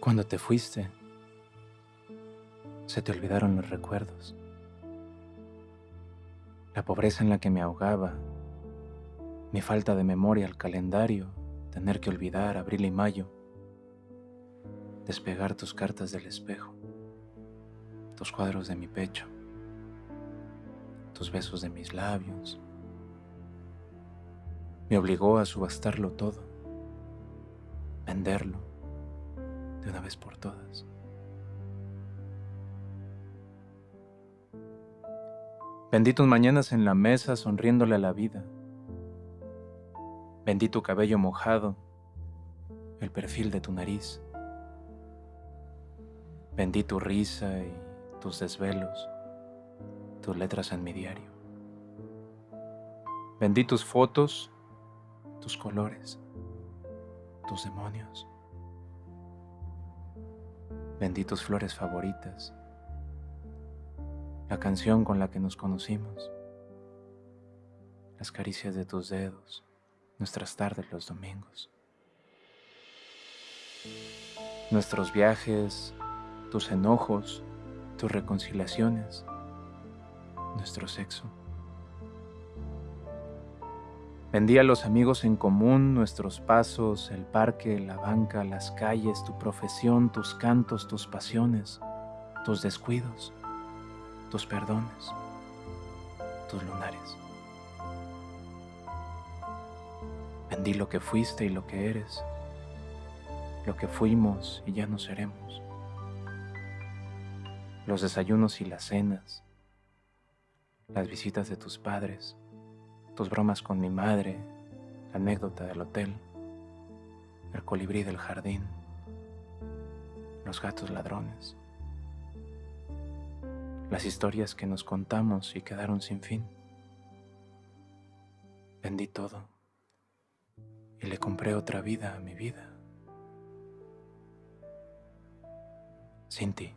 Cuando te fuiste, se te olvidaron los recuerdos. La pobreza en la que me ahogaba, mi falta de memoria al calendario, tener que olvidar abril y mayo, despegar tus cartas del espejo, tus cuadros de mi pecho, tus besos de mis labios. Me obligó a subastarlo todo, venderlo una vez por todas. Vendí tus mañanas en la mesa sonriéndole a la vida. Vendí tu cabello mojado, el perfil de tu nariz. Vendí tu risa y tus desvelos, tus letras en mi diario. Vendí tus fotos, tus colores, tus demonios. Vendí tus flores favoritas, la canción con la que nos conocimos, las caricias de tus dedos, nuestras tardes los domingos, nuestros viajes, tus enojos, tus reconciliaciones, nuestro sexo. Vendí a los amigos en común, nuestros pasos, el parque, la banca, las calles, tu profesión, tus cantos, tus pasiones, tus descuidos, tus perdones, tus lunares. Vendí lo que fuiste y lo que eres, lo que fuimos y ya no seremos, los desayunos y las cenas, las visitas de tus padres, tus bromas con mi madre, la anécdota del hotel, el colibrí del jardín, los gatos ladrones, las historias que nos contamos y quedaron sin fin. Vendí todo y le compré otra vida a mi vida. Sin ti.